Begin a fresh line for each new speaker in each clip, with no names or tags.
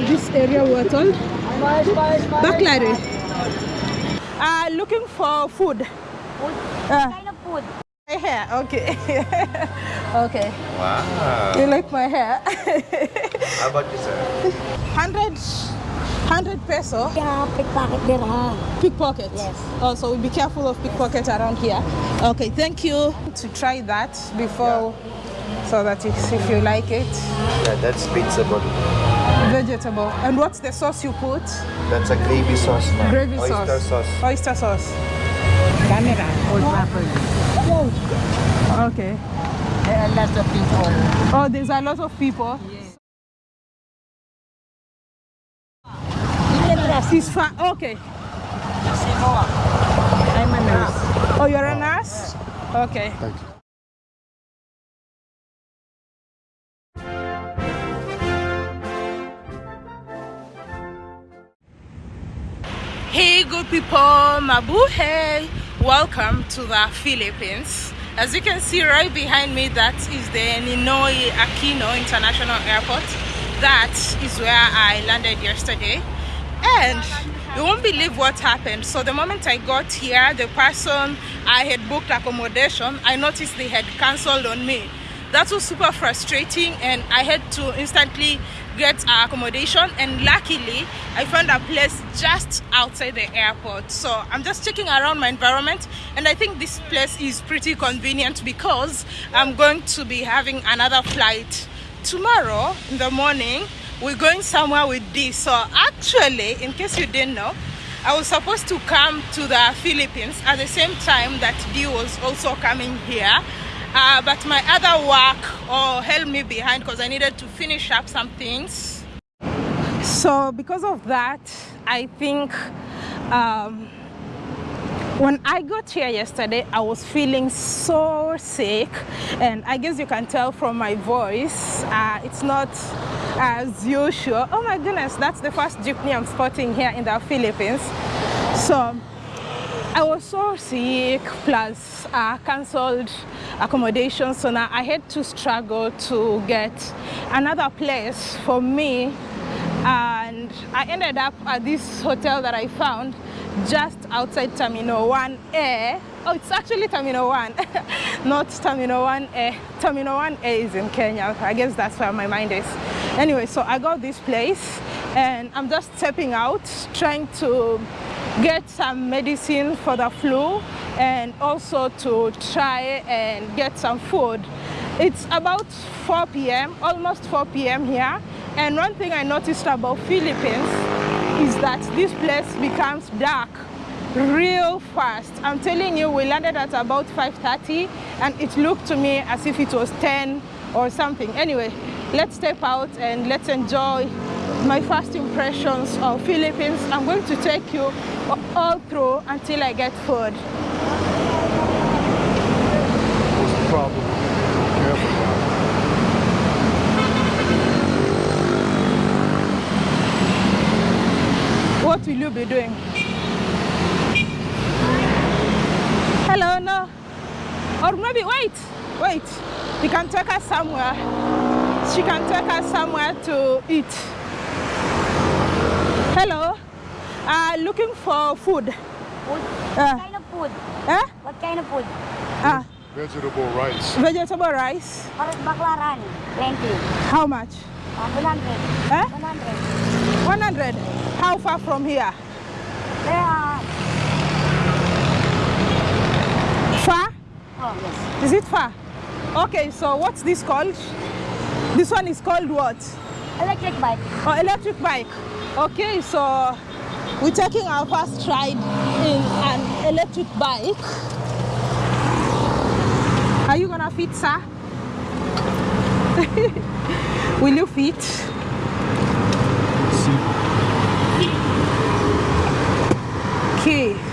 What's the name of this area we're told? Baklari. Uh, looking for food. Uh,
kind of food?
my hair, okay. okay.
Wow.
You like my hair?
How about you, sir?
100, 100 peso.
Yeah, pickpocket there.
Pickpocket.
Yes.
Oh, so be careful of pickpocket around here. Okay, thank you. To try that before, so that if, if you like it,
Yeah, that's pizza body.
Vegetable. And what's the sauce you put?
That's a gravy sauce, ma'am.
Gravy
Oyster
sauce.
sauce.
Oyster sauce.
Camera, old oh. property.
Okay.
There are lots of people.
Oh, there's a lot of people. It's far. Okay.
I'm a nurse.
Oh, you're a nurse? Okay. Hey, good people, Mabuhay! Welcome to the Philippines. As you can see right behind me, that is the Ninoy Aquino International Airport. That is where I landed yesterday. And you won't believe what happened. So the moment I got here, the person I had booked accommodation, I noticed they had cancelled on me. That was super frustrating and I had to instantly get our accommodation and luckily I found a place just outside the airport. So I'm just checking around my environment and I think this place is pretty convenient because I'm going to be having another flight tomorrow in the morning we're going somewhere with D. So actually, in case you didn't know, I was supposed to come to the Philippines at the same time that D was also coming here. Uh, but my other work oh, held me behind because I needed to finish up some things. So because of that, I think um, when I got here yesterday, I was feeling so sick, and I guess you can tell from my voice, uh, it's not as usual. Oh my goodness, that's the first jeepney I'm spotting here in the Philippines. So I was so sick, plus uh, cancelled accommodation, so now I had to struggle to get another place for me and I ended up at this hotel that I found just outside Terminal 1A. Oh, it's actually Terminal 1, not Terminal 1A. Terminal 1A is in Kenya. I guess that's where my mind is. Anyway, so I got this place and I'm just stepping out, trying to get some medicine for the flu and also to try and get some food. It's about 4 p.m., almost 4 p.m. here. And one thing I noticed about Philippines is that this place becomes dark real fast. I'm telling you, we landed at about 5.30 and it looked to me as if it was 10 or something. Anyway, let's step out and let's enjoy my first impressions of Philippines. I'm going to take you all through until I get food.
What's the problem?
What will you be doing? Hello, no. Or maybe, wait, wait. You can take us somewhere. She can take us somewhere to eat. Hello. Uh, looking for food.
Food?
Ah.
What kind of food?
Eh?
What kind of food?
Ah,
Vegetable rice.
vegetable rice.
Parang baklaran. 20.
How much?
Uh, 100.
Eh?
100.
100. How far from here?
There are...
Far?
Oh, yes.
Is it far? Okay, so what's this called? This one is called what?
Electric bike.
Oh, electric bike. Okay, so we're taking our first ride in an electric bike. Are you gonna fit, sir? Will you fit?
See,
Okay.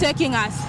taking us.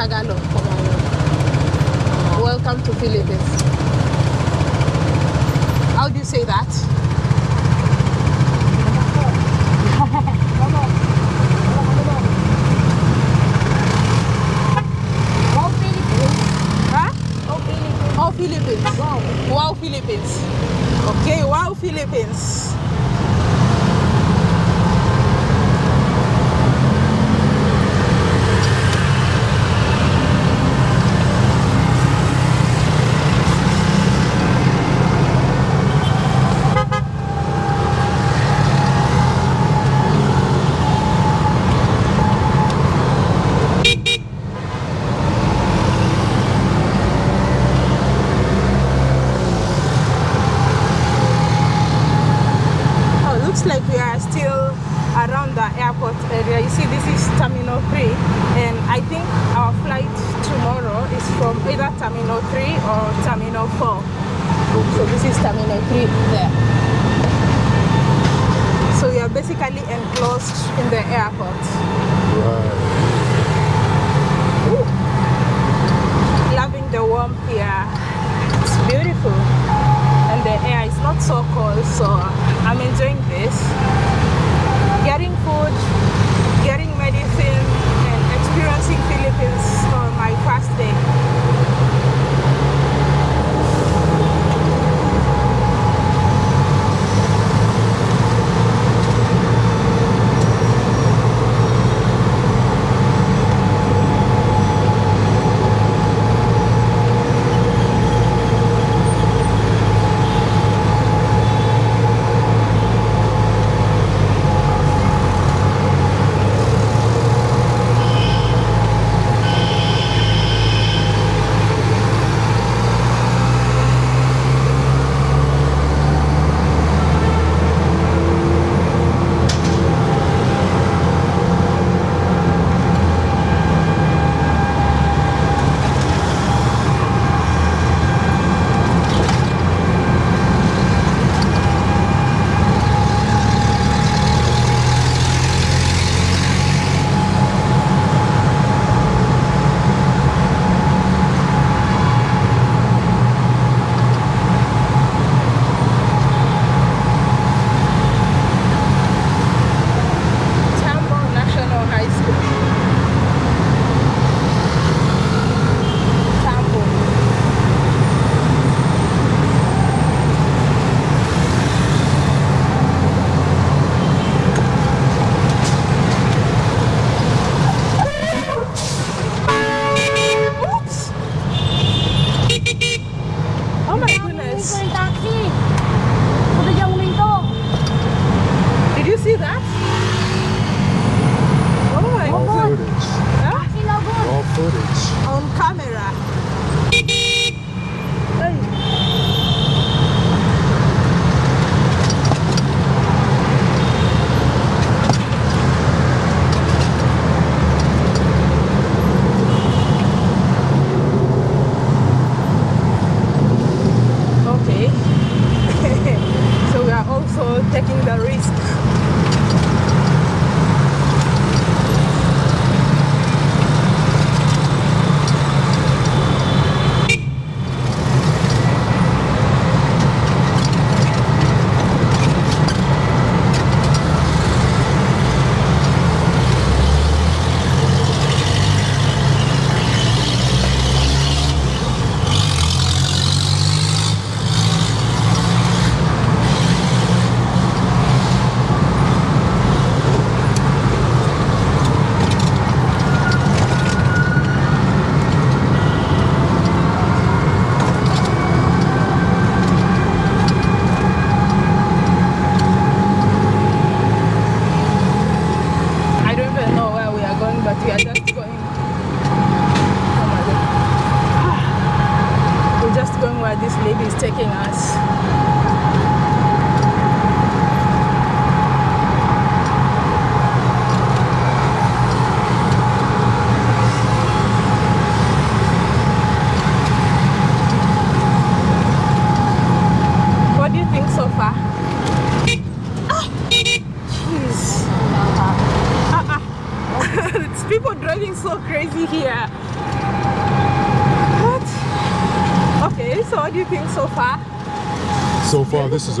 Tagalog. Welcome to Philippines. How do you say that?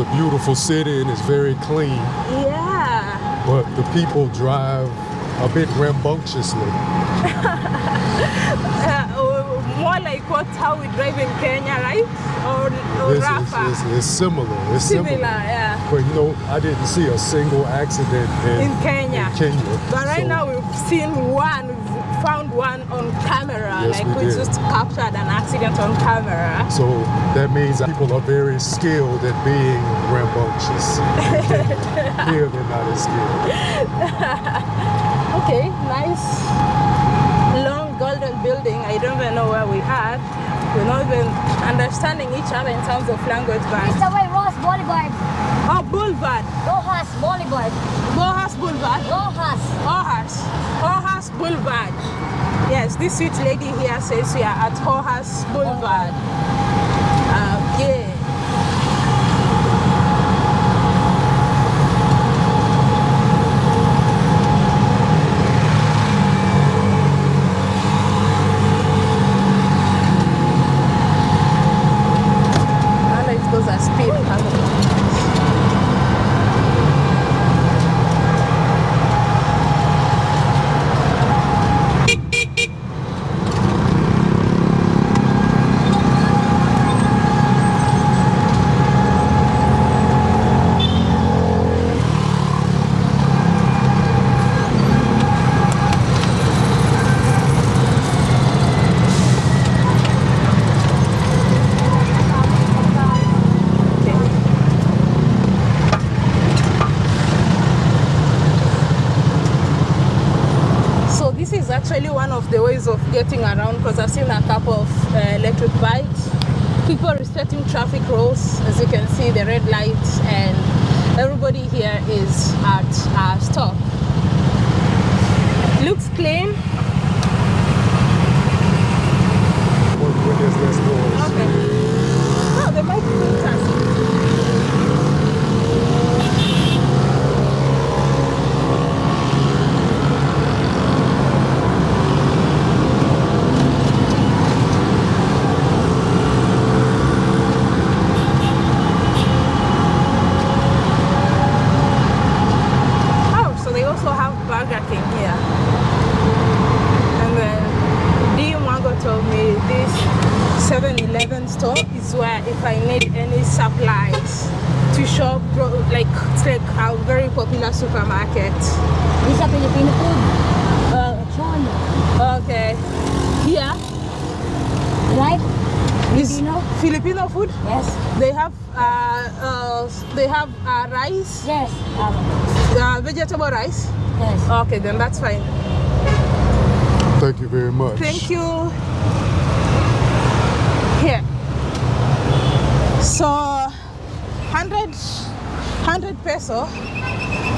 A beautiful city and it's very clean,
Yeah.
but the people drive a bit rambunctiously.
Uh, more like what how we drive in Kenya, right? Or, or
It's, it's, it's, it's similar. It's
Similar,
similar.
yeah.
But you know, I didn't see a single accident in,
In Kenya.
in Kenya.
But right
So,
now we've seen one, found one on camera.
Yes,
like
we
we just captured an accident on camera.
So that means that people are very skilled at being rambunctious. in Here they're not as skilled.
Okay, nice long golden building. I don't even know where we are. We're not even understanding each other in terms of language, but
It's the way Ross Boulevard.
oh, Boulevard,
Rojas Boulevard.
Bohas Boulevard,
Rojas.
Hohas, Hohas Boulevard. Yes, this sweet lady here says we are at Hohas Boulevard. Then that's fine.
Thank you very much.
Thank you. Here. So 100 100 peso.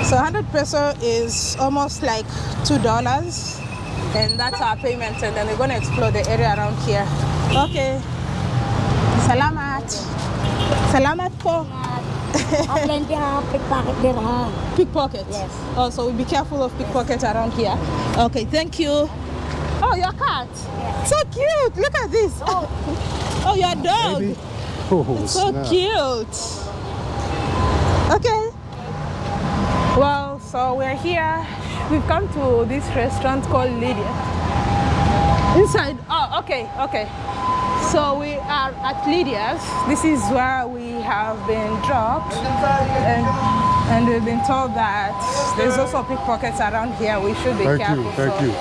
So 100 peso is almost like two dollars, and that's our payment. And then we're gonna explore the area around here. Okay. Salamat. Salamat po.
Ang plenty ha, pickpocket there ha.
Pickpocket.
Yes.
Oh, so we be careful of pickpocket around here. Okay, thank you. Oh, your cat. So cute. Look at this.
Oh.
Oh, your dog.
Baby. Oh, oh,
It's so
snap.
cute. Okay. Well, so we're here. We've come to this restaurant called Lydia. Inside. Oh, okay, okay. So we are at Lydia's. This is where we have been dropped, and and we've been told that there's also pickpockets around here. We should be
Thank
careful.
you. Thank
so-
you.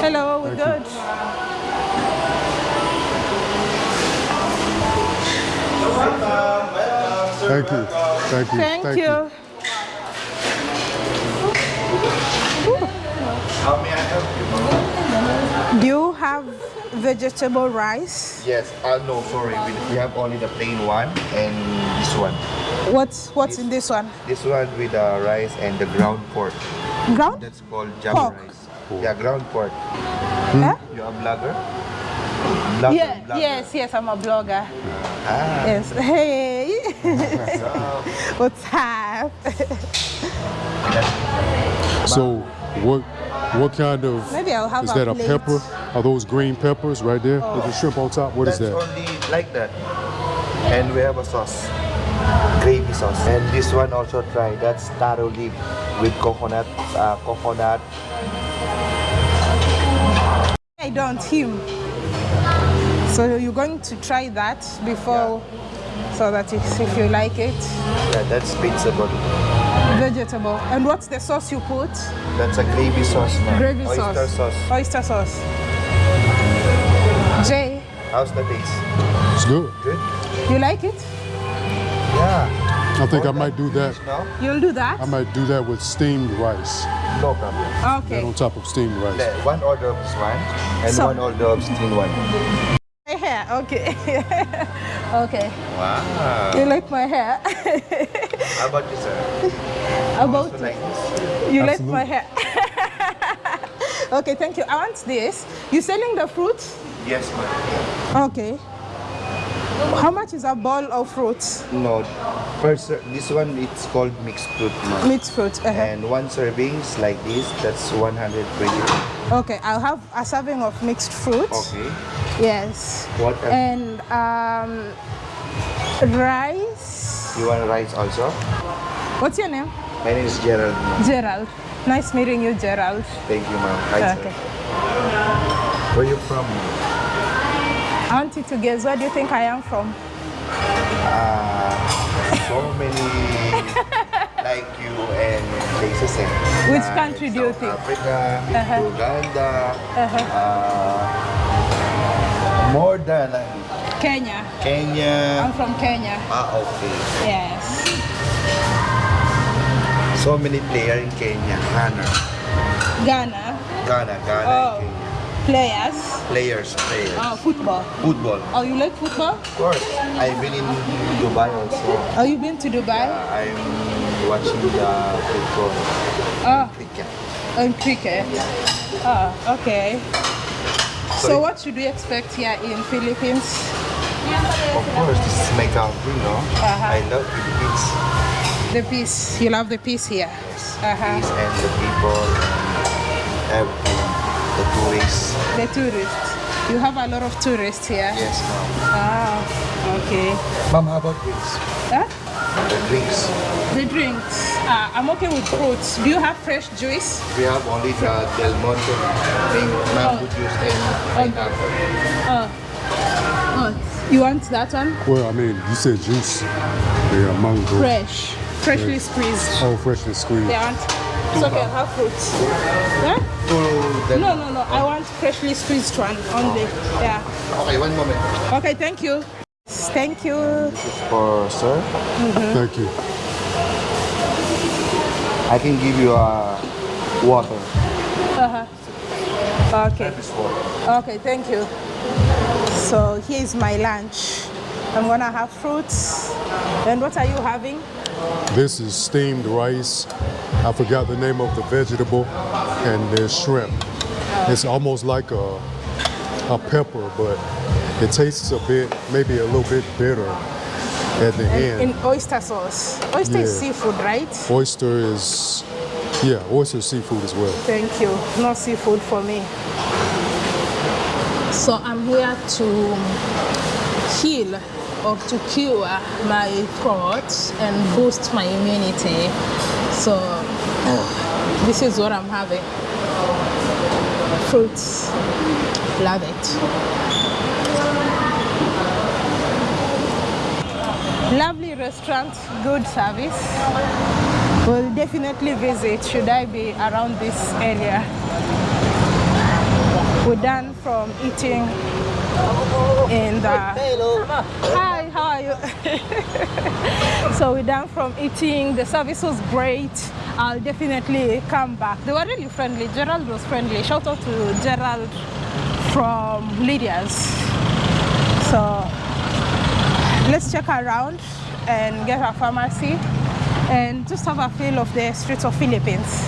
Hello, we're
Thank you.
good.
Thank you. Thank you.
Thank, you.
How may I help you?
Do you have vegetable rice.
Yes. Uh, no, sorry. We, we have only the plain one and this one.
What's what's in this one?
This one with the rice and the ground pork.
Ground?
That's called jam
Pork.
rice. Yeah, ground pork.
Huh?
You're a blogger? Blogger,
Yeah,
blogger.
yes, yes, I'm a blogger.
Ah.
Yes. Hey.
So,
What's up?
So what what kind of
Maybe I'll have
is
a
that a
plate.
pepper? Are those green peppers right there? With the shrimp on top? What is
that's
that?
only like that. And we have a sauce. Gravy sauce. And this one also try. That's taro leaf with coconut, uh, coconut.
I don't him. So you're going to try that before, so that if, if you like it,
Yeah, that's pizza body.
Vegetable. And what's the sauce you put?
That's a gravy sauce, man.
Gravy
Oyster
sauce.
sauce.
Oyster sauce. Jay,
How's the taste?
It's good.
Good?
you like it?
Yeah.
I think I might do that.
fish now?
You'll do that?
I might do that with steamed rice.
No problem.
That
Okay.
on top of steamed rice.
Le- One order of this one and
So-
one order of steamed one.
My hair, okay. okay.
Wow.
You like my hair?
How about you, sir?
About
Also like this?
you like my hair? okay, thank you. I want this. You selling the fruit?
Yes, ma'am.
Okay. How much is a bowl of fruits?
No. First, this one it's called mixed fruit, ma'am.
Mixed fruit. uh-huh.
And one servings like this, that's 120.
Okay, I'll have a serving of mixed fruit.
Okay.
Yes.
What else?
And um, rice.
You want rice also?
What's your name?
My name is Gerald.
Gerald. Nice meeting you, Gerald.
Thank you, ma'am. Hi,
Okay.
sir. Where you from?
You to guess where do you think I am from?
Uh, so many like you and places. eh?
Which country do you
South
think?
Africa,
Uh-huh.
Uganda,
Uh-huh.
uh, more than uh,
Kenya.
Kenya.
I'm from Kenya.
Ah, okay.
Yes.
So many players in Kenya. Ghana,
Ghana.
Ghana, Ghana,
Oh.
and Kenya.
Players.
Players, players.
Oh, football.
Football.
Oh, you like football?
Of course. I've been in Dubai also.
Oh, you been to Dubai?
Uh, I'm watching the football
Oh,
cricket.
on cricket. Oh, okay.
Sorry?
So what should we expect here in Philippines?
Of course, this is my country, no?
Uh-huh.
I love Philippines.
The peace. You love the peace here.
Yes.
Uh-huh.
Peace and the people and everything. The tourists.
The tourists. You have a lot of tourists here.
Yes, ma'am.
Ah, okay.
Ma'am, how about drinks?
Huh?
The drinks.
The drinks. Ah, I'm okay with fruits. Do you have fresh juice?
We have only the Del Monte drink, mango
Oh.
juice and pineapple.
Oh. Oh. You want that one?
Well, I mean, you said juice. Yeah, mango.
Fresh. Freshly squeezed.
Oh, freshly squeezed.
Yeah, I want. It's okay, I'll have fruits. Yeah?
Two
No, no, no. I want freshly squeezed one only. Yeah.
Okay, one moment.
Okay, thank you. Thank you.
This is for sir. Mm-hmm.
Thank you.
I can give you a water. Uh-huh.
Okay.
This water.
Okay, thank you. So here is my lunch. I'm gonna have fruits. And what are you having?
This is steamed rice. I forgot the name of the vegetable, and there's shrimp. It's almost like a a pepper, but it tastes a bit, maybe a little bit bitter at the
And
end.
in oyster sauce. Oyster is seafood, right?
Oyster is, yeah, oyster seafood as well.
Thank you. No seafood for me. So I'm here to heal or to cure my throat and boost my immunity. So this is what I'm having. Fruits. Love it. Lovely restaurant, good service. Will definitely visit should I be around this area. We're done from eating in the. Uh, hi, how are you? so we're done from eating. The service was great. I'll definitely come back. They were really friendly. Gerald was friendly. Shout out to Gerald from Lydia's. So let's check around and get a pharmacy and just have a feel of the streets of Philippines.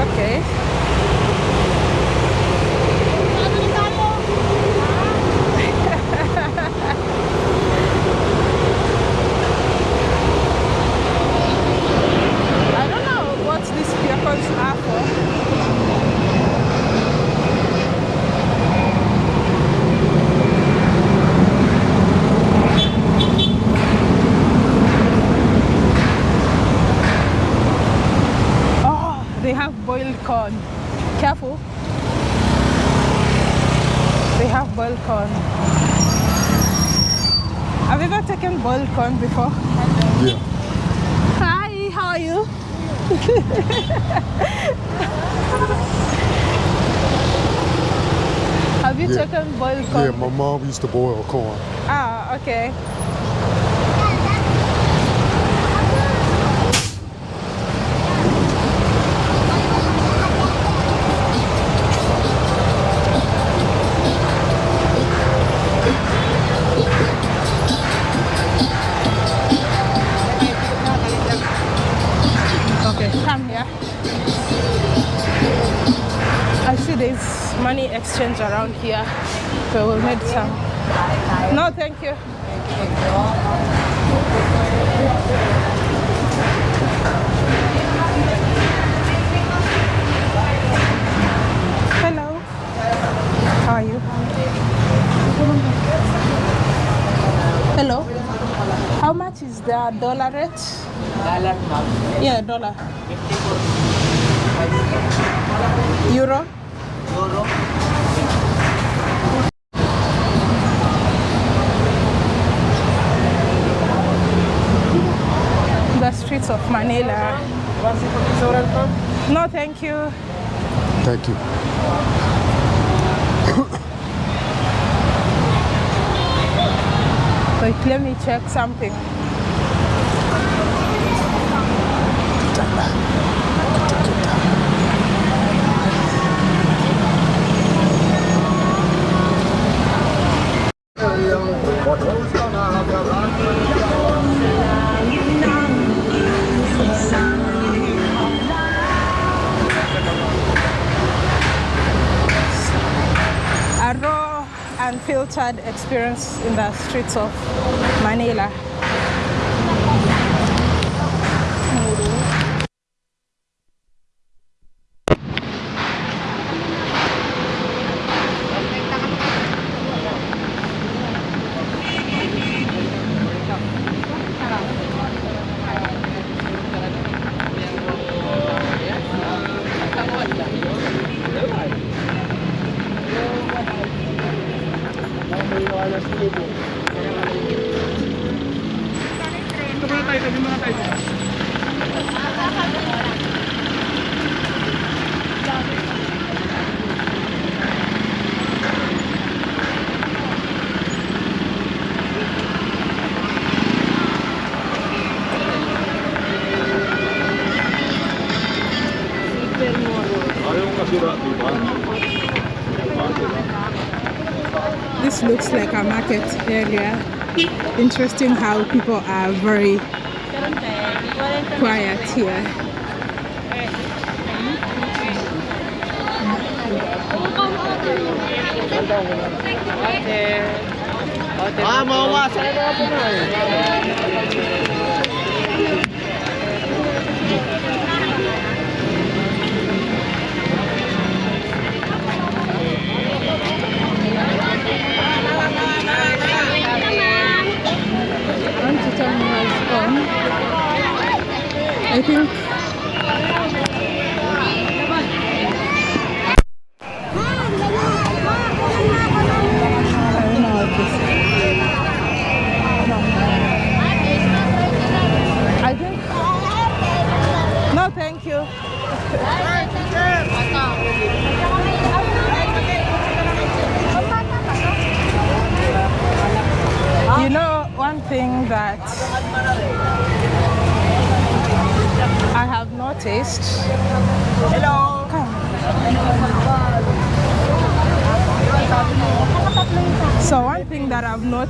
Okay. I don't know what these vehicles are for. Oh, they have boiled corn. Careful. They have boiled corn. Have you ever taken boiled corn before?
Yeah.
Hi, how are you? Have you
Yeah.
taken boiled corn?
Yeah, my mom used to boil corn.
Ah, okay. Okay, come here. I see there's money exchange around here, so we'll need some. No, thank you. Hello. How are you? Hello. How much is the dollar rate?
Dollar.
Yeah, dollar. Euro. The streets of Manila. No, thank you.
Thank you.
Wait, let me check something. A unfiltered experience in the streets of Manila. This looks like a market area. Interesting how people are very quiet here.
Mawawasan
I think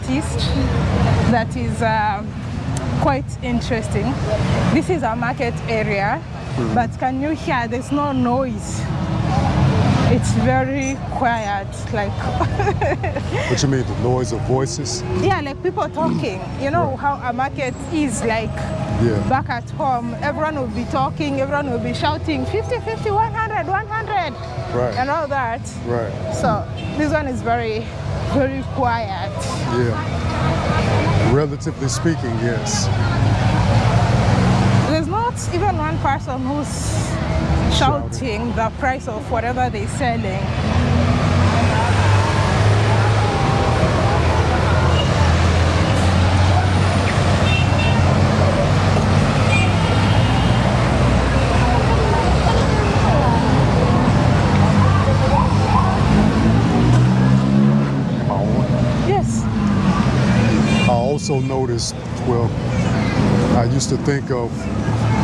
that that is uh, quite interesting. This is a market area, but can you hear? There's no noise. It's very quiet, like
What you mean, the noise of voices?
yeah, like people talking. You know how a market is like
Yeah.
back at home. Everyone will be talking, everyone will be shouting 50, 50, 100, 100,
Right.
and all that.
Right.
So this one is very, very quiet.
Yeah. Relatively speaking, yes.
There's not even one person who's shouting the price of whatever they're selling. Yes.
I also noticed, well, I used to think of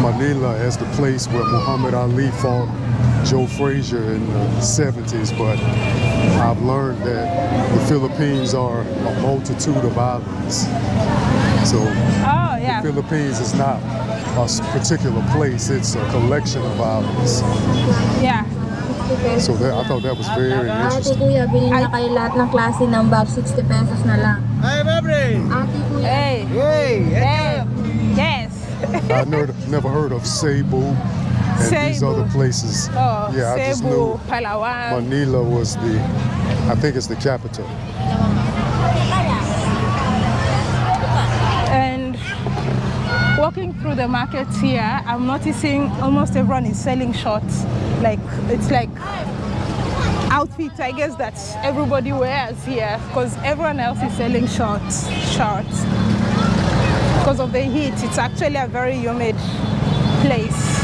Manila as the place where Muhammad Ali fought Joe Frazier in the 70s, but I've learned that the Philippines are a multitude of islands. So
Oh yeah.
Philippines is not a particular place, it's a collection of islands.
Yeah.
So that, I thought that was very
Ate
interesting.
kuya, bilhin na kayo lahat ng klase ng bag, 60 pesos na lang.
Hey, baby!
Ate kuya,
Hey.
Hey!
Hey. Yes.
I never, never heard of Cebu and these other places.
Oh,
yeah, I just knew
Palawan.
Manila was the, I think it's the capital.
And walking through the markets here, I'm noticing almost everyone is selling shorts. Like it's like outfits, I guess that everybody wears here because everyone else is selling shorts, shorts. Because of the heat, it's actually a very humid place.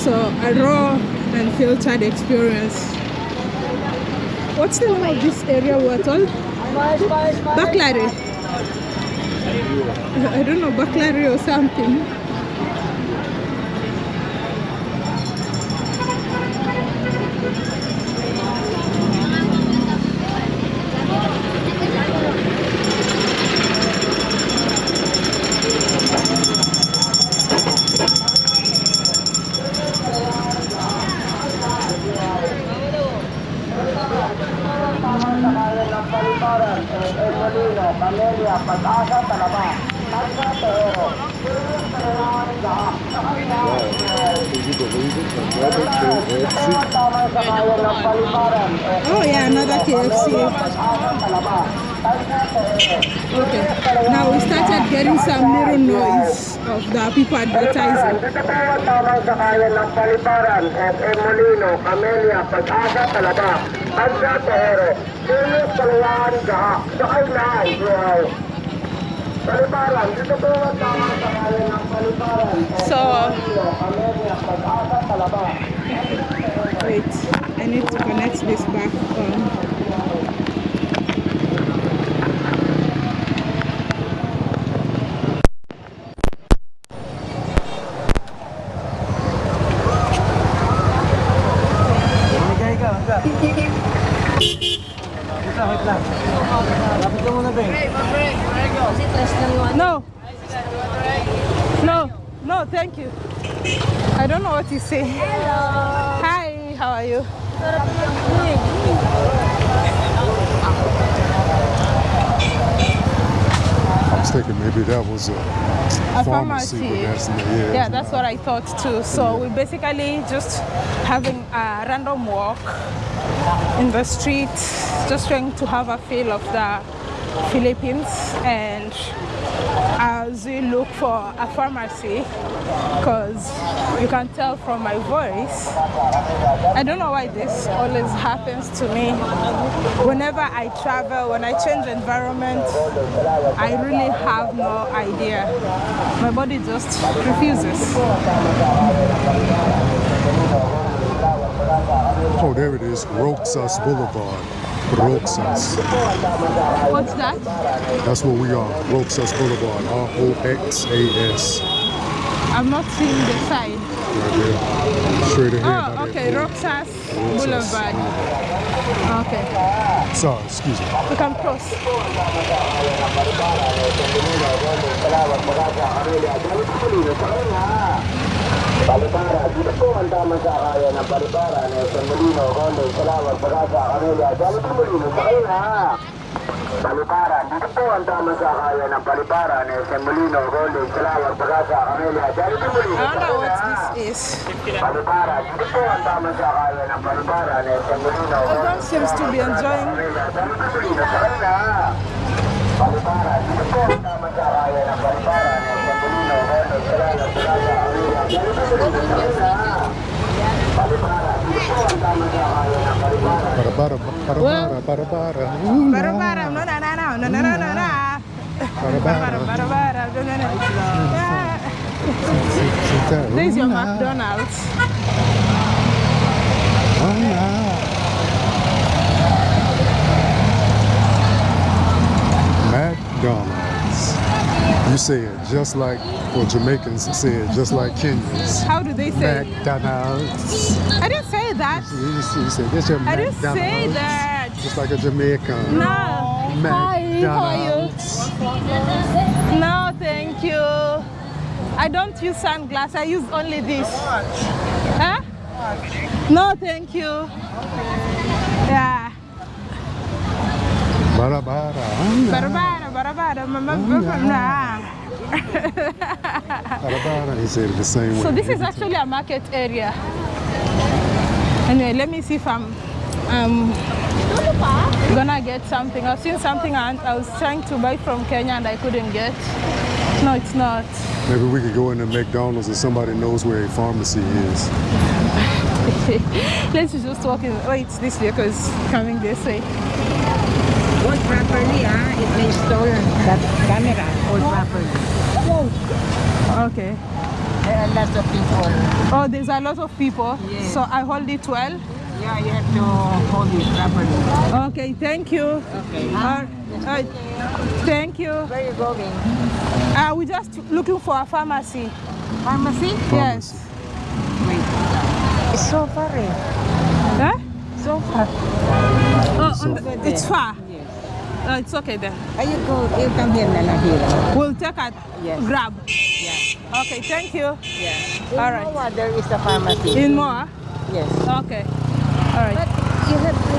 So a raw experience. What's the name of this area we're told? Baklari. I don't know, Baklari or something.
Paliparan, FM Molino, Camellia, Pag-asa, Talaba, Agda, Tehero, Tulos, Palawan, Gaha, Sakay na, wow. Paliparan, dito po ang tamang sakayan ng paliparan,
So
Molino, Camellia, Pag-asa, Talaba.
wait, I need to connect this back on. Say.
Hello!
Hi, how are you?
I was thinking maybe that was a,
A
pharmacy.
pharmacy.
that's, yeah,
Yeah, that's what I thought too. So we basically just having a random walk in the street, just trying to have a feel of the Philippines and as we look for a pharmacy because you can tell from my voice I don't know why this always happens to me whenever I travel when I change environment I really have no idea my body just refuses
Oh, there it is. Roxas Boulevard. Roxas.
what's that
That's where we are. Roxas Boulevard. R-O-X-A-S.
I'm not seeing the sign
Right there. Straight ahead.
oh okay Roxas. Boulevard okay
Sorry, excuse me.
we can cross
Palipara, dito po ang tamang sakayan ng Palipara, Nelson Molino, Golden, Salamat, Pagasa, Camelia, Jollibee Molino, sakay na! Palipara, dito po ang tamang sakayan ng Palipara, Nelson Molino, Golden, Salamat, Pagasa, Camelia, Jollibee Molino,
don't know
sakay na!
is
Palipara, dito po ang tamang sakayan ng Palipara, Nelson Molino,
Everyone seems to be enjoying Bara bara no no no no no no no
Para
bara bara bara no no no Yeah. There's your McDonald's.
McDonald's. You say it just like, well, Jamaicans say it just like Kenyans.
How do they say?
McDonald's.
I didn't say that.
You, you, you say, this
I didn't
McDonald's.
say that.
Just like a Jamaican.
No. Hi, how are you? No, thank you. I don't use sunglasses. I use only this. Huh? No, thank you. Yeah.
Bara bara.
Bara bara bara bara ma- ma- ma- ma- nah.
Bara bara. He said the same way.
So this is actually a market area. Anyway, let me see if I'm um, gonna get something. I've seen something and I was trying to buy from Kenya and I couldn't get. No, it's not.
Maybe we could go into McDonald's and somebody knows where a pharmacy is.
Let's just walk in. Oh, it's this way because coming this way.
Hold properly, ah. It may stole that camera. Hold properly.
Okay.
There are lots of people.
Oh, there's a lot of people.
Yes.
So I hold it well.
Yeah, you have to hold it properly.
Okay, thank you.
Okay.
Uh, uh, thank you.
Where are you going?
Uh, we're just looking for a pharmacy.
Pharmacy?
Yes.
Wait. It's so far, eh.
Huh?
So far.
Oh, the-
Over
it's far.
Yes.
Uh, it's okay then.
Are you go? You come here na lang here.
We'll take a
Yes.
grab.
Yeah.
Okay, thank you.
Yeah. In
All right.
Moa, there is a pharmacy.
In Moa?
Yes.
Okay. All right.
But you have to.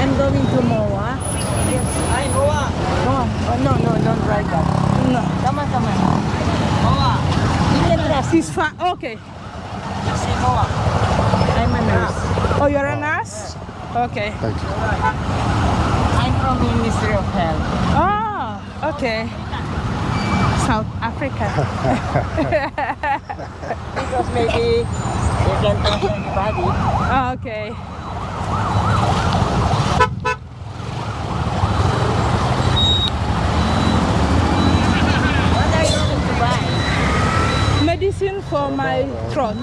I'm going to Moa. Yes. Hi, Moa. Moa. Oh, no, no, don't drive that.
No.
Come on, come on. Moa. You can trust me.
It's far. Okay.
I'm a nurse.
Oh, you're a nurse? Okay.
Thank you.
I'm from Ministry of Health.
Oh, okay. South Africa.
Because maybe you can talk to anybody.
Oh, okay.
What are you going to buy?
Medicine for my throat.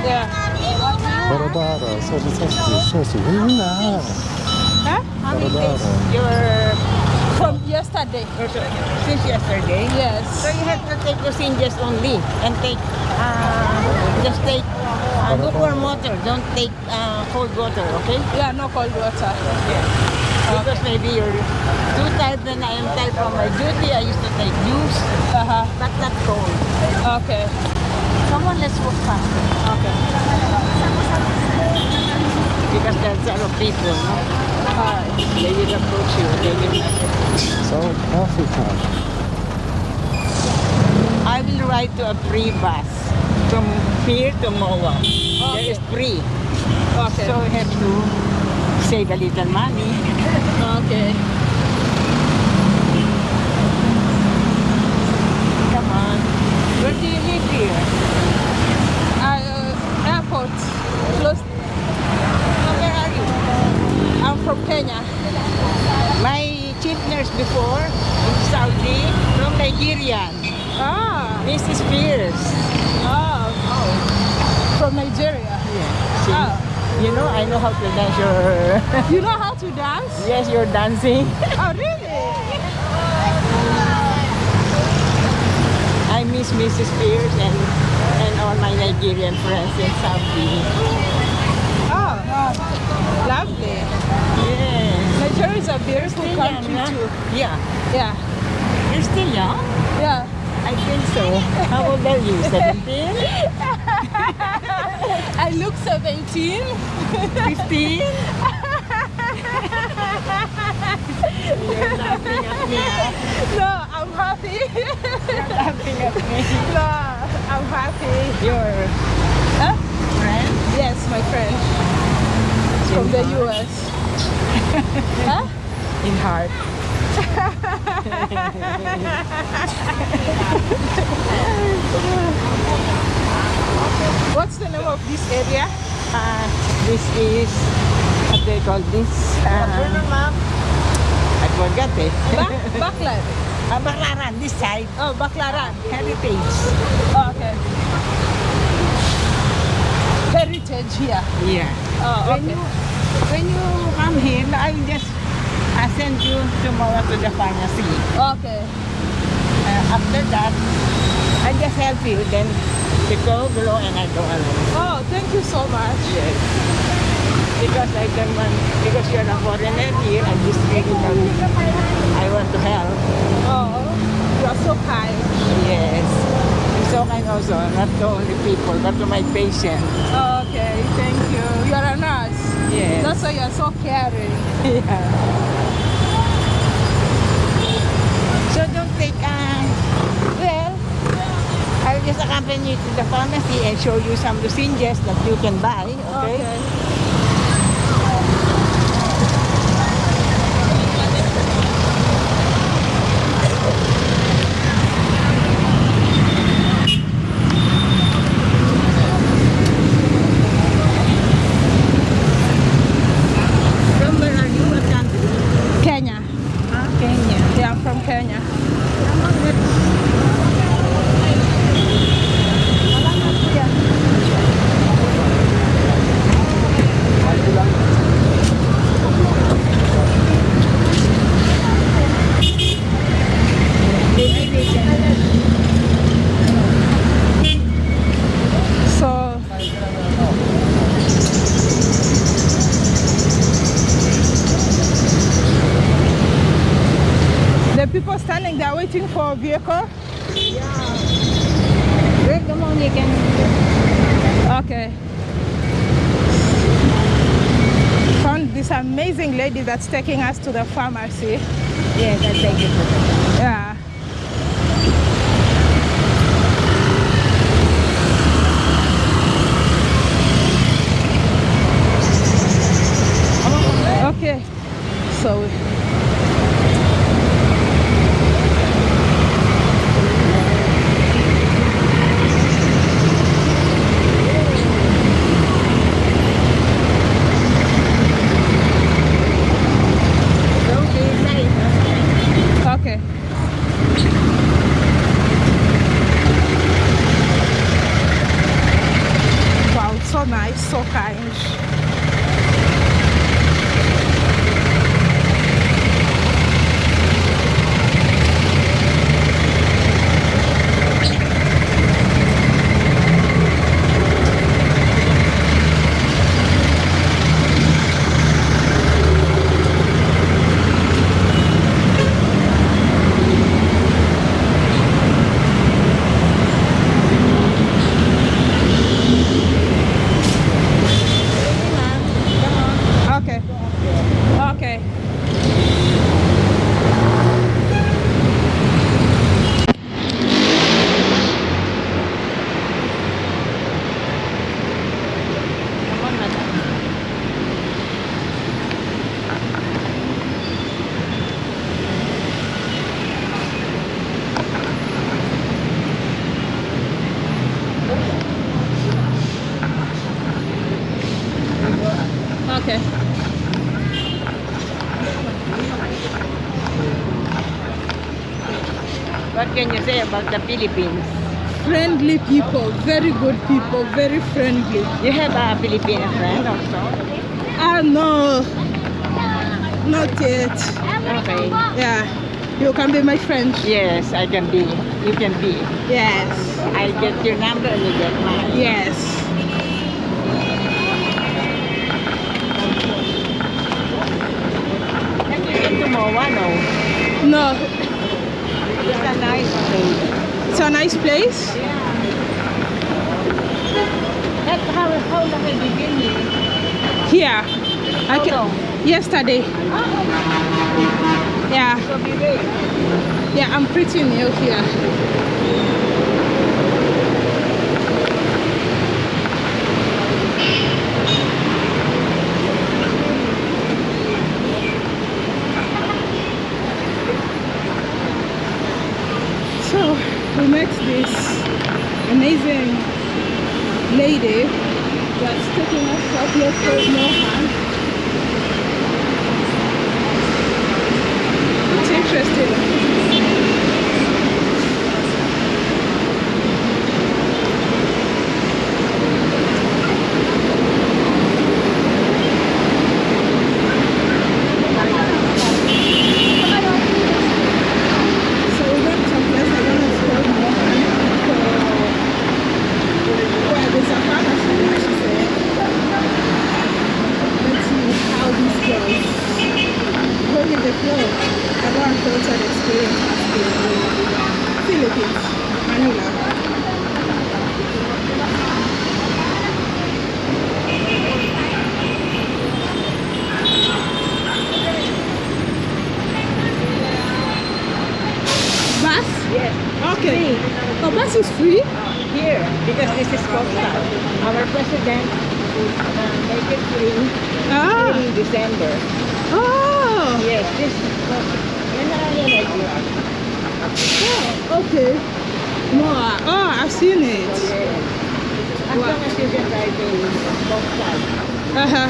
Yeah.
Bara bara. Such and such and
Huh?
How many days? Your
From yesterday.
since yesterday.
Yes.
So you have to take lozenges only and take uh, just take uh, lukewarm water. Don't take uh, cold water, okay?
Yeah, no cold water.
Because maybe you're too tired when I am tired from my duty. I used to take juice,
Uh-huh.
but not cold.
Okay.
Come on, let's walk faster.
Okay.
Because there's a lot of people, no? They will approach you. They will
So, coffee time.
I will ride to a free bus from here to Moa. There is free.
Okay.
So we have to save a little money.
okay.
Come on. Where do you live here?
Uh, airport. Close.
Where are you?
Kenya.
My chief nurse before in Saudi from Nigerian.
Ah.
Mrs. Pierce.
Oh. oh. From Nigeria.
Yeah. See?
Oh.
You know, I know how to dance your...
You know how to dance?
yes, you're dancing.
Oh, really?
I miss Mrs. Pierce and, and all my Nigerian friends in Saudi.
Lovely.
Yes.
Nigeria is a beautiful
Still
country
young,
too.
Yeah.
Yeah.
You're still young?
Yeah.
I think so. How old are you? 17?
I look 17.
15? You're laughing at me.
No, I'm happy.
You're laughing at me.
no, I'm happy.
Your
Huh?
friend?
Yes, my friend. From the US. huh?
In heart.
What's the name of this area?
Uh, this is, what they call this? Uh, I forgot it.
Bak Baklan.
Ah, Baclaran, this side.
Oh, Baclaran.
Heritage.
Oh, okay. Heritage here.
Yeah.
Oh,
When you when you come here, I will just I send you tomorrow to the pharmacy.
Okay.
Uh, after that, I just help you. Then you go below and I go alone.
Oh, thank you so much.
Yes. Because I want, because you're a foreigner here, I just really I want to help.
Oh, you are so kind.
Yes. So also, not to only people, but to my patients.
Okay, thank you. You are a nurse.
Yes.
That's why you are so caring.
Yeah. So don't take, uh, well, I'll just accompany you to the pharmacy and show you some lozenges that you can buy, okay? From where are you? What country?
Kenya.
Ah, Kenya.
Yeah, I'm from Kenya. So the people standing there waiting for a vehicle.
Wait a moment, you can
Okay. Found this amazing lady that's taking us to the pharmacy.
Yes, I'll take it. Can you say about the Philippines?
Friendly people, very good people, very friendly.
You have a Filipino friend also?
Ah, no. Not yet.
Okay.
Yeah. You can be my friend.
Yes, I can be. You can be.
Yes.
I get your number and you get mine.
Yes.
Have you been to Moa? No.
No.
It's a nice place.
It's a nice place.
That, how, how long have you been here?
Here. I
How
ca-
long?
Yesterday. Yeah.
Be ready.
Yeah, I'm pretty new here. We met this amazing lady that's taking us to a place called Mohan. It's interesting. So we went to a place I don't know if it's called Mohan. Where there's a pharmacy, I should say. Let's see how this goes. Going with the flow. I go and filter the experience as the Philippines, Manila. Bus?
Yes.
Oh, bus is free?
Here, because this is Costa. Our president is make it free
Ah.
in December.
Oh.
Yes, this is Costa. Yan na lang yan right here.
Oh, okay. More. Oh, I've seen it.
Yes. As
Wow.
long as you can ride the Costa.
Uh-huh.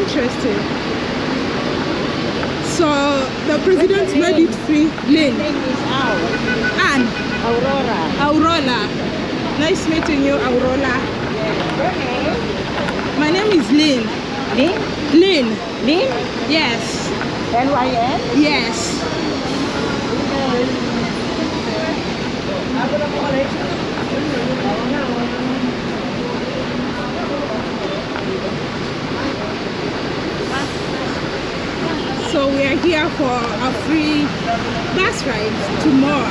Interesting. So the president made it free. Lynn.
Name is Al.
Anne.
Aurora.
Aurora. Nice meeting you, Aurora. My name is Lynn.
Lynn?
Lynn.
Lynn?
Yes.
L-Y-N?
Yes. So we are here for a free bus ride tomorrow.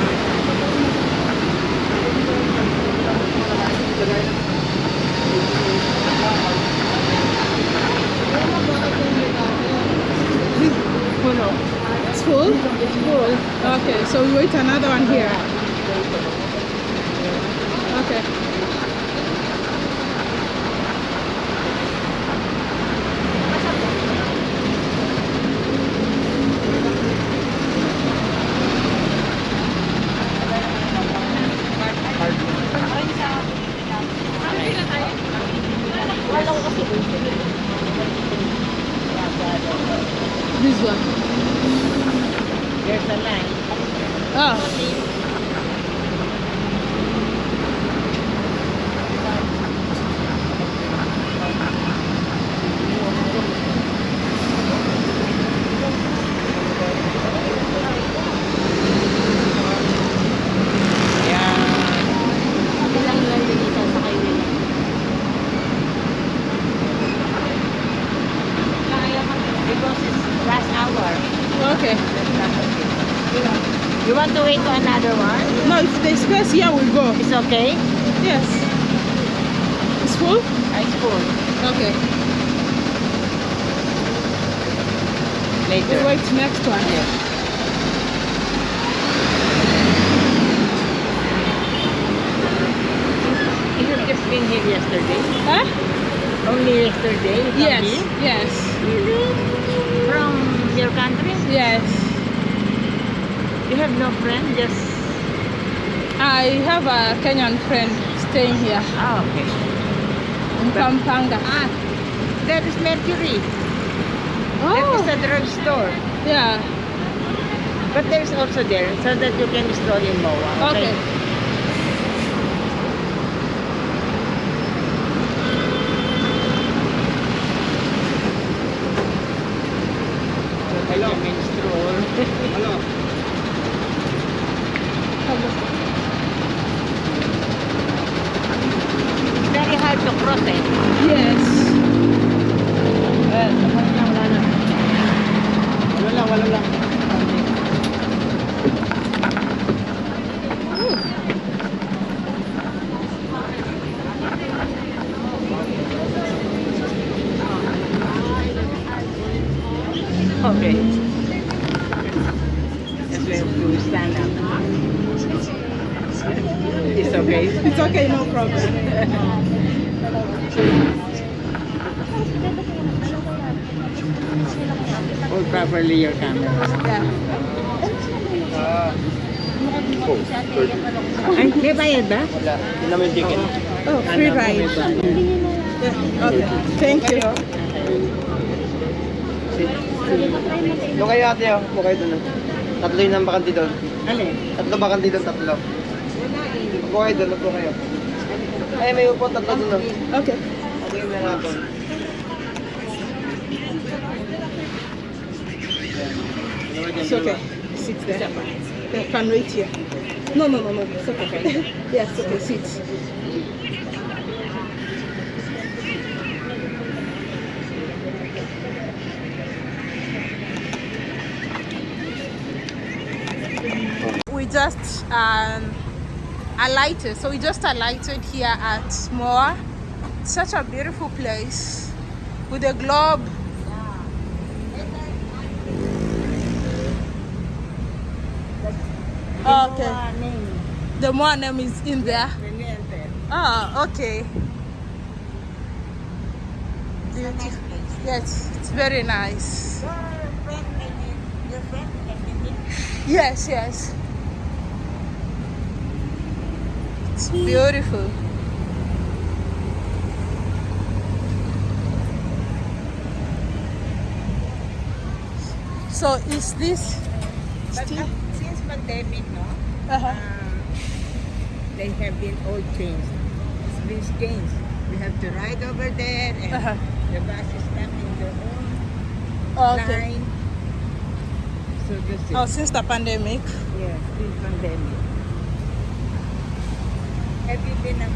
It's full? It's full. Okay, so we wait another one here. Okay. This one.
There's a line.
Oh.
Because it's last hour.
Okay.
You want to wait to another one?
No, if there's space here, we'll go.
It's okay?
Yes. It's full?
Ah, it's full.
Okay.
Later.
We'll wait next one.
You just been here yesterday.
Huh?
Only yesterday
Yes.
here?
Yes.
From your country?
Yes.
You have no friend, just...
I have a Kenyan friend staying here
Oh, okay.
in Pampanga.
Ah, That is Mercury. That
Oh,
is a drugstore.
yeah.
But there's also there so that you can store in MOA.
Okay.
So
kayo. Upo kayo doon. Tatlo yun ang bakanti doon.
Alin?
Tatlo bakanti doon, tatlo. Upo kayo doon, upo kayo. Ay, may upo, tatlo doon. oh.
Okay.
Okay, may hapon.
It's okay. Sit there. Yeah, can wait here. No, no, no, no. It's okay. yes, okay. Sit. Just um, alighted. So we just alighted here at Moa. Such a beautiful place with a globe Okay. The more name is in there. Ah, okay. Beautiful. Yes, it's very nice. Yes, yes. It's beautiful. So is this
But
still?
uh, since pandemic, no,
Uh-huh.
um, they have been all changed. It's been changed. We have to ride over there and
Uh-huh.
the bus is stuck in their own
Okay.
line. So this is,
Oh, since the pandemic.
yeah, since pandemic. Have you been, um,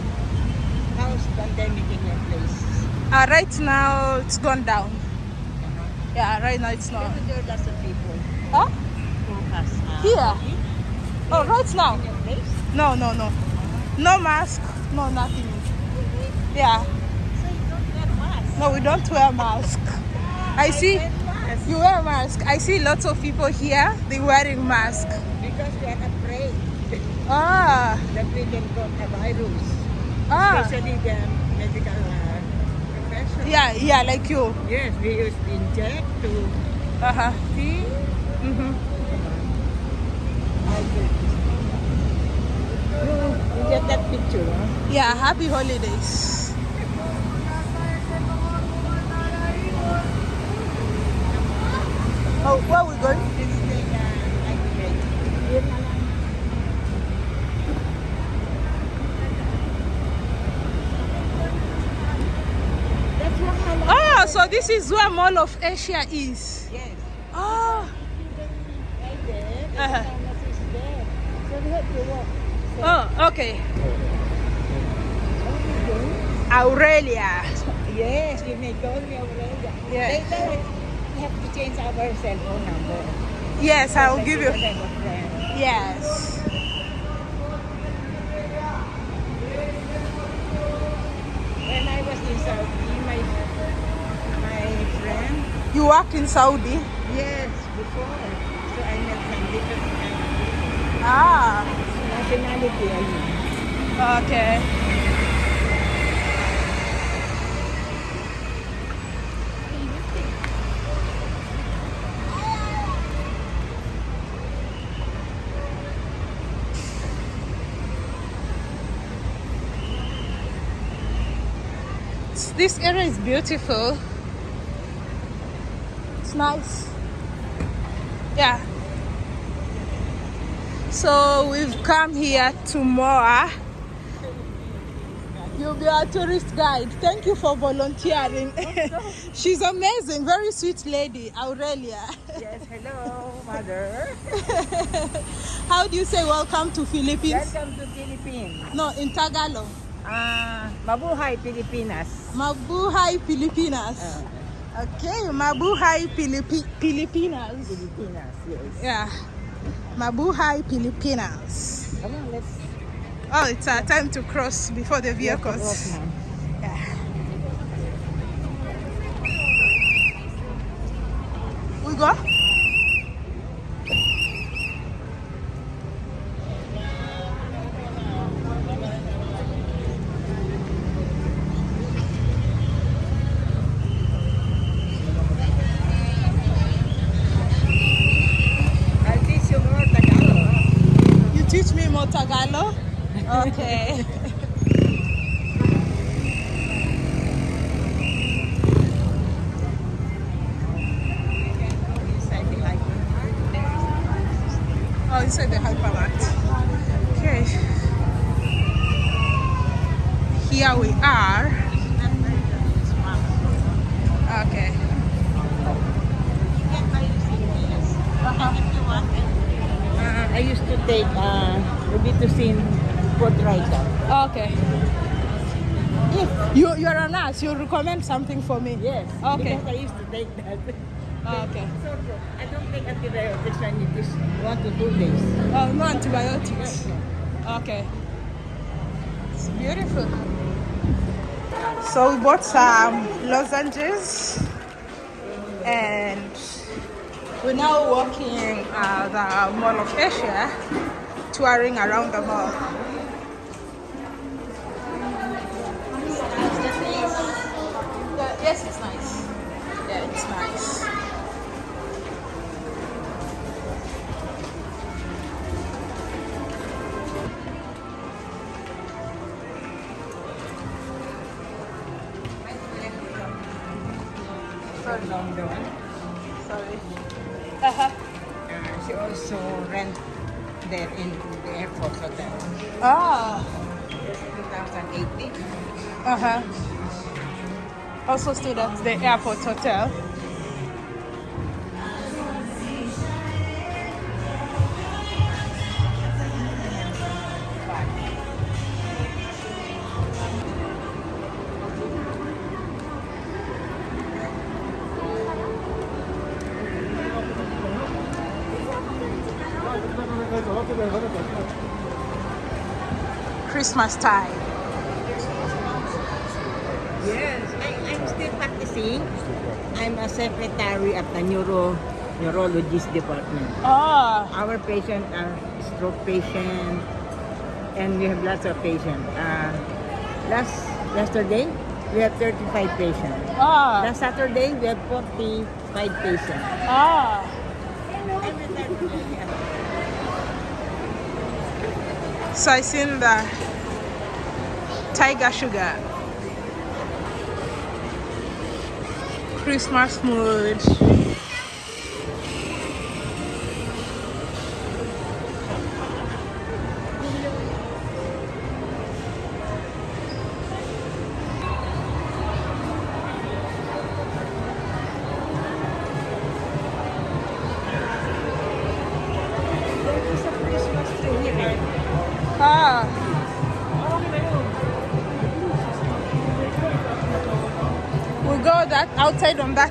how's pandemic in your place?
Uh, right now it's gone down.
Uh-huh.
Yeah, right now it's not.
There are lots of people
Huh?
who has uh,
Here? Oh, right now?
in your place.
No, no, no. No mask, no nothing. Yeah.
So you don't wear mask.
No, we don't wear mask. I see
Wear mask.
you wear mask. I see lots of people here. They wearing mask.
Because we are
Ah,
that we can got a virus.
ah.
Especially the medical uh, profession.
Yeah, yeah, like you.
Yes, we used to inject to
Uh huh.
see.
hmm
I think. You, get that picture, huh?
Yeah. Happy holidays. Oh, where are we going?
This is the uh, ultimate. That's what I like.
Oh, so this is where Mall of Asia is.
Yes.
Oh.
Right there. Pharmacy is there. So we have to walk.
Oh, okay. Aurelia.
Yes, you may call me Aurelia.
Yeah.
Later, we have to change our cell phone number.
Yes, I will give you. Yes.
When I was in Saudi, my my friend,
Work in Saudi?
yes, before. So I met some different
Ah.
nationality. I mean.
Okay. This area is beautiful. Nice. Yeah. So we've come here to Moa. You'll be our tourist guide. Thank you for volunteering. She's amazing, very sweet lady, Aurelia.
Yes, hello, mother.
How do you say welcome to Philippines?
Welcome to Philippines.
No, in Tagalog.
Ah, mabuhay Pilipinas.
Mabuhay Pilipinas. Okay, Mabuhay Pilipi- Pilipinas.
Pilipinas, yes.
Yeah. Mabuhay Pilipinas.
Come on, let's
Oh, it's our time to cross before the vehicles. Yeah. We go?
I'll teach you more Tagalog.
You teach me more Okay. Oh, the hypermart. Okay. Here we are. Okay.
Uh, I used to take uh, Robitussin Portrica.
Okay. If you nurse, you recommend something for me.
Yes.
Okay.
Because I used to take that.
Okay.
So, I don't take antibiotics when it is one to two days.
Oh, no antibiotics. Okay. It's beautiful. So we bought some lozenges and we're now walking uh, the Mall of Asia, touring around the mall. Stayed at the airport hotel. Christmas time.
Still practicing. I'm a secretary at the neuro neurologist department.
Ah.
Our patients are stroke patients, and we have lots of patients. Uh, last yesterday, we have 35 patients.
Ah.
Last Saturday, we have 45 patients.
Ah.
Every.
So I seen the Tiger Sugar. Christmas mood.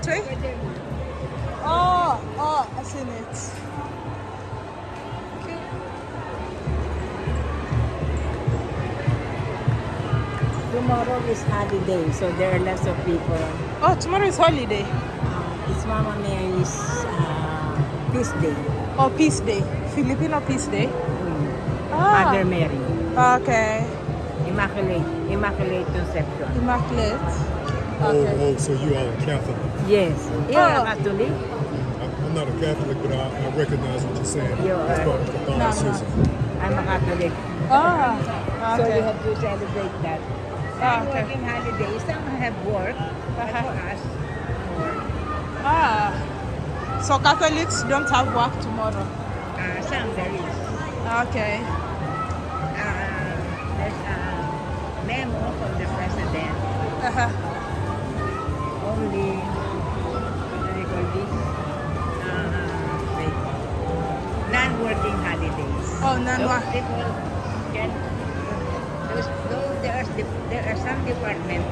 That way. Oh, oh, I seen it. Okay.
Tomorrow is holiday, so there are lots of people.
Oh, tomorrow is holiday.
Uh, it's Mama Mary's uh, feast day.
Oh, Peace Day. Filipino Peace Day.
Mm.
Ah.
Mother Mary.
Okay.
Immaculate. Immaculate Conception.
Immaculate.
Oh,
Okay.
oh, so you are a Catholic.
Yes. You're
Oh.
a Catholic.
I- I'm not a Catholic, but I, I recognize what you're saying.
You
It's
are.
part of Catholicism.
I'm a Catholic.
Ah.
So
Okay.
we have to celebrate that.
Ah,
Some
okay.
working holidays, some have work. But
Uh-huh.
for us,
Ah. So Catholics don't have work tomorrow.
Uh, some there is.
Okay.
Uh, there's a memo from the president.
Uh-huh.
Only,
Oh,
Those people can, those, though there are, there are some departments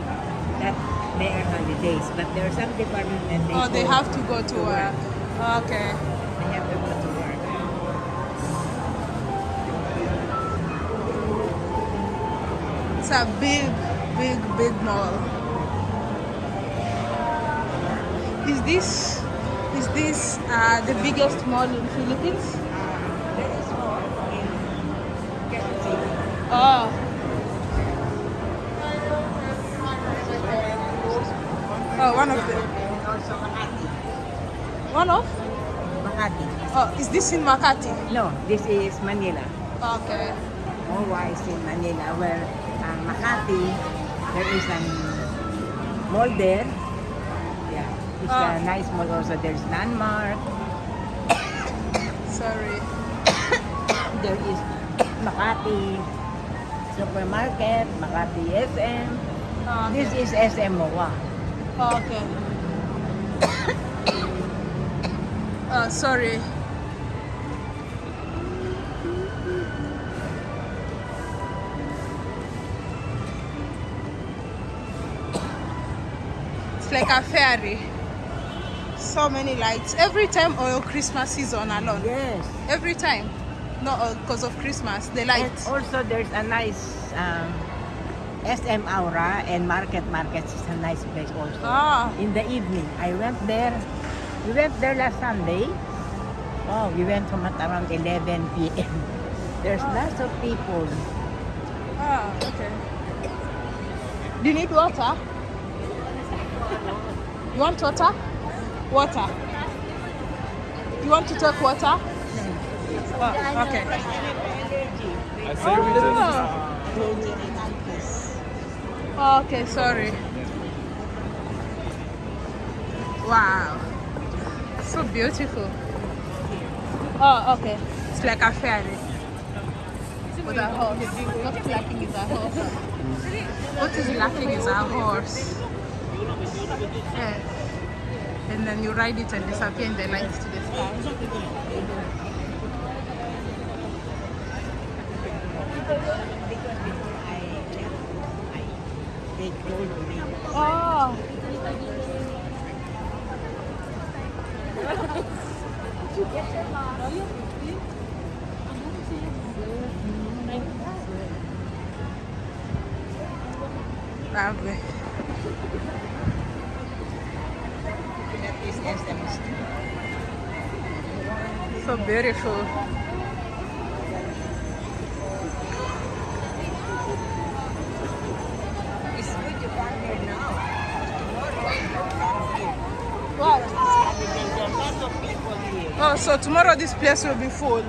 that they are holidays, but there are some departments that they
Oh, they have to go to work. Okay.
They have to go to work.
It's a big, big, big mall. Is this is this uh, the biggest mall in Philippines? This in Makati?
No, this is Manila.
Okay.
More wise in Manila, where uh, Makati, there is an mall there. Yeah, it's
Ah.
a nice mall also. There's Landmark.
Sorry.
There is Makati Supermarket, Makati SM.
Okay.
This is SM MOA.
Okay. Uh, sorry. Like a ferry. So many lights. Every time oil Christmas season alone.
Yes.
Every time. Not because of Christmas, the
And
lights.
also there's a nice um, SM Aura and Market Markets is a nice place also.
Ah,
In the evening, I went there. We went there last Sunday. Oh, we went from at around 11 p.m. There's lots of people.
ah, okay. Do you need water? You want water? Water. You want to take water? Oh, okay. Oh. Okay, sorry. Wow. So beautiful. Oh, okay. It's like a ferry. With a horse. What's lacking is a horse. What is lacking is a horse. Yeah. And then you ride it and disappear in the lights to the sky. Oh.
Because before I left, I, they told me.
Oh. Grabe.
That is SM
So beautiful.
It's good to come here now.
What?
There's a lot of people here.
Oh, so tomorrow this place will be full.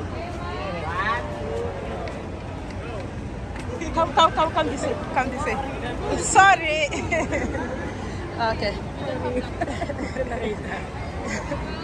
Come, come, come, come this way. Come this way. Sorry. okay.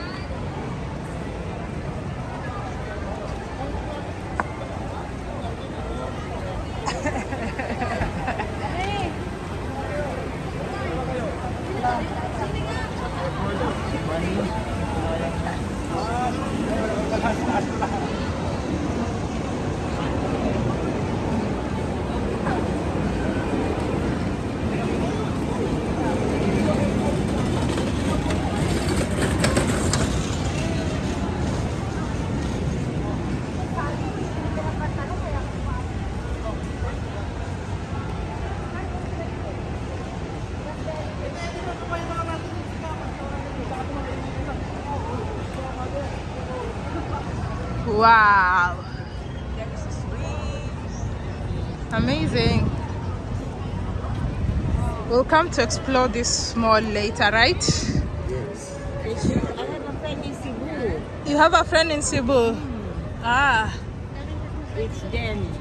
Wow. Amazing. We'll come to explore this mall later, right?
Yes. I have a friend in Cebu.
You have a friend in Cebu. Ah.
It's Jenny.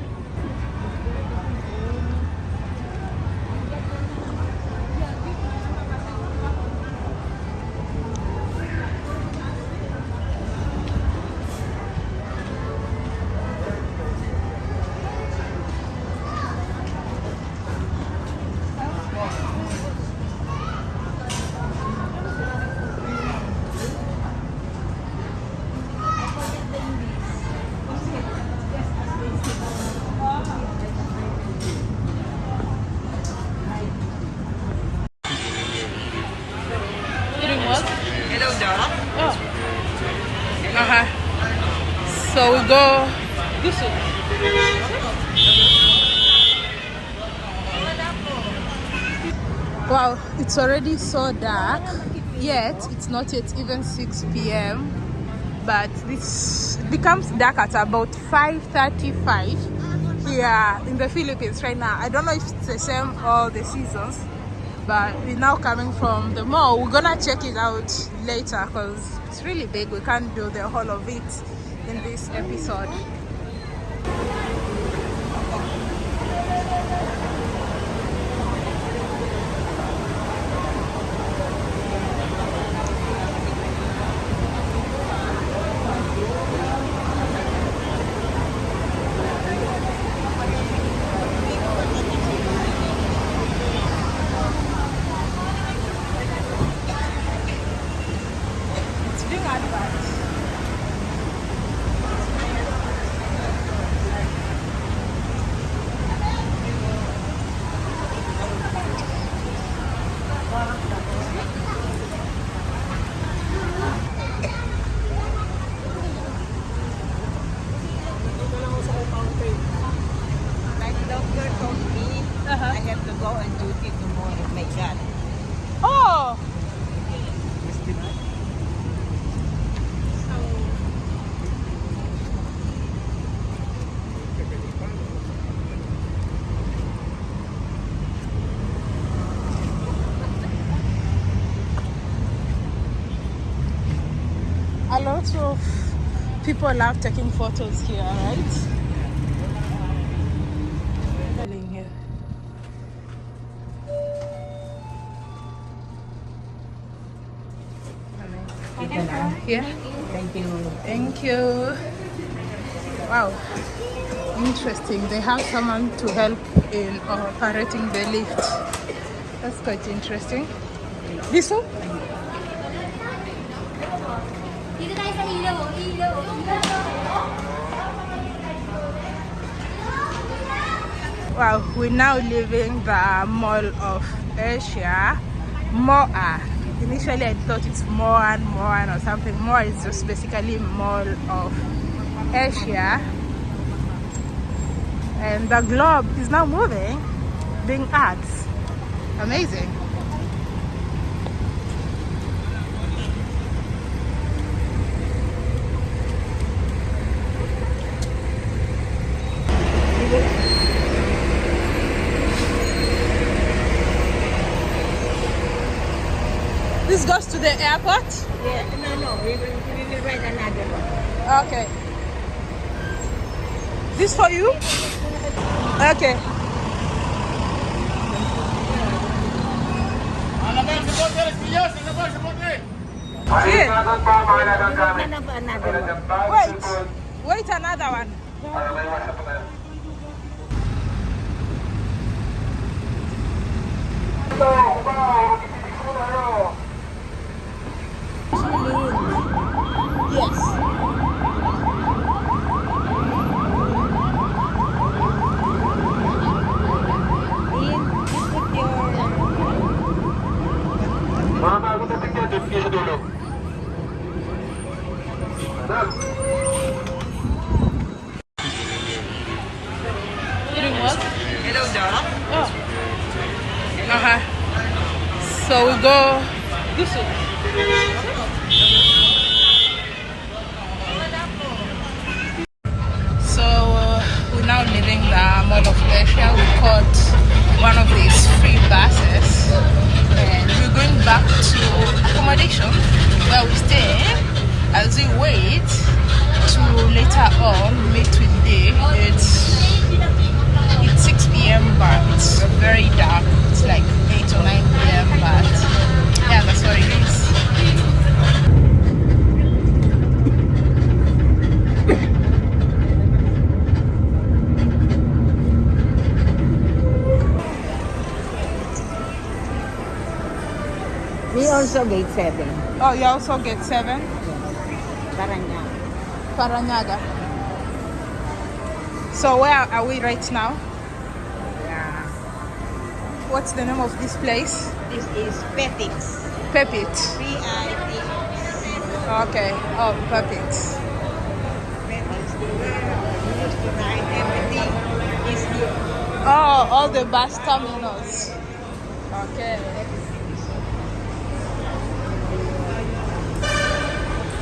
It's already so dark. Yet it's not yet even 6 p.m. But this becomes dark at about 5:35 here in the Philippines right now. I don't know if it's the same all the seasons, but we're now coming from the mall. We're gonna check it out later because it's really big. We can't do the whole of it in this episode. It's being advertised.
Like doctor told me,
Uh-huh.
I have to go on duty tomorrow. My God.
Oh, a lot of people love taking photos here, right? Here. Yeah.
Thank you.
Thank you. Wow. Interesting. They have someone to help in operating the lift. That's quite interesting. This one? Wow, we're now leaving the Mall of Asia, Moa. Ah, initially, I thought it's Moan, Moan or something. Moa is just basically Mall of Asia. And the globe is now moving, being ads. Amazing. This goes the airport?
Yeah, no, no, we will, we will ride another one.
Okay. This for you? Okay. Here.
Ikatan po, mga nagagamit.
Ano ba another one?
Wait. Wait another one.
Para may iwasan po tayo. Ito, uba, magtititig po tayo.
Yes.
In, you put your...
Mga bago na tignan, doon kayo sa dulo. Ma'am,
Doing what?
Hello.
So we go this. So uh, we're now leaving the Mall of Asia. We caught one of these free buses and we're going back to accommodation where we stay as we wait to later on meet with Day. It's it's 6 p.m. but it's very dark. It's like 8 or 9 p.m. but yeah, that's what it is.
Also get seven.
Oh, you also get seven?
Parañaque.
Parañaque. So where are we right now?
Yeah.
What's the name of this place?
This is
Pepit.
Pepit.
Okay. Oh, Pepit. Oh, all the bus terminals. Okay.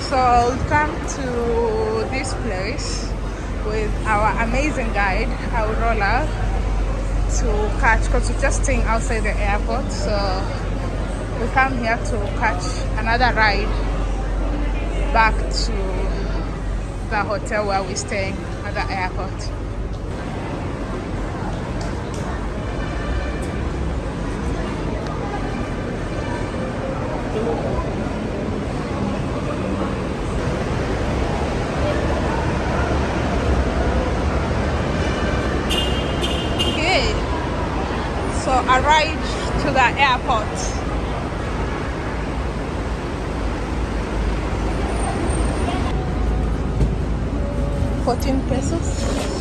So we come to this place with our amazing guide, Aurora, to catch because we're just staying outside the airport. So we come here to catch another ride back to the hotel where we're staying at the airport. Okay, so arrived to the airport. Fourteen pesos.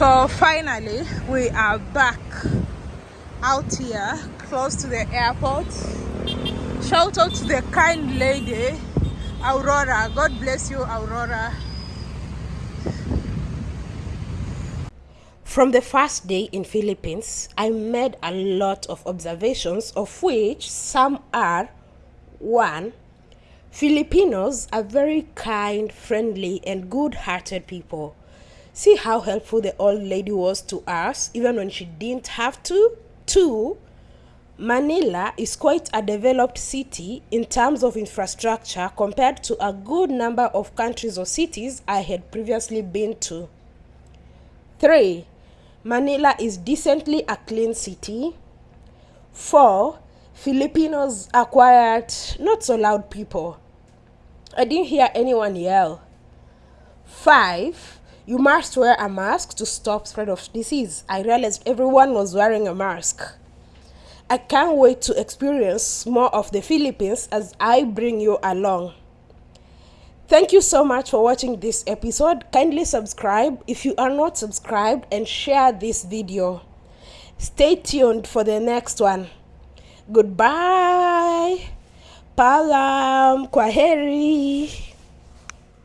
So finally, we are back out here close to the airport. Shout out to the kind lady, Aurora. God bless you, Aurora.
From the first day in Philippines, I made a lot of observations of which some are one Filipinos are very kind, friendly, and good-hearted people. See how helpful the old lady was to us even when she didn't have to. Two, Manila is quite a developed city in terms of infrastructure compared to a good number of countries or cities I had previously been to. 3. Manila is decently a clean city. 4. Filipinos are quiet, not so loud people. I didn't hear anyone yell. 5. You must wear a mask to stop spread of disease. I realized everyone was wearing a mask. I can't wait to experience more of the Philippines as I bring you along. Thank you so much for watching this episode. Kindly subscribe if you are not subscribed and share this video. Stay tuned for the next one. Goodbye. Palam. Kwaheri.